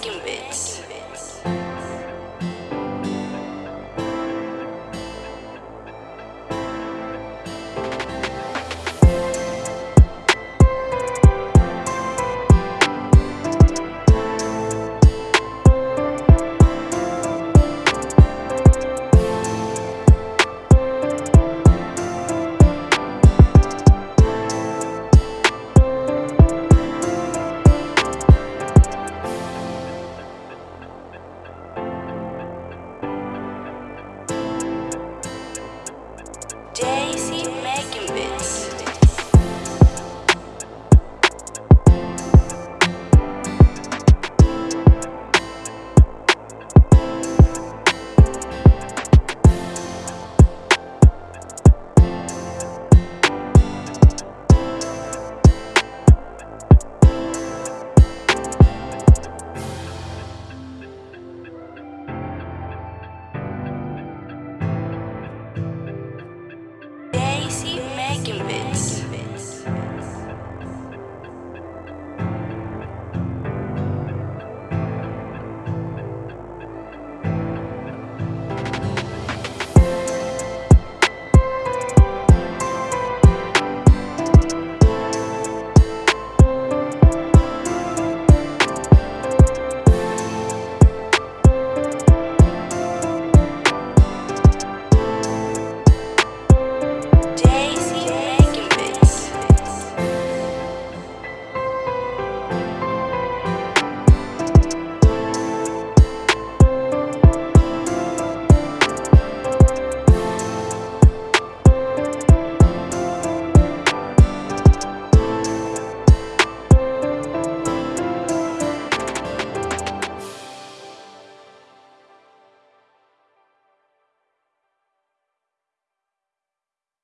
Chicken Bits. Gilbert.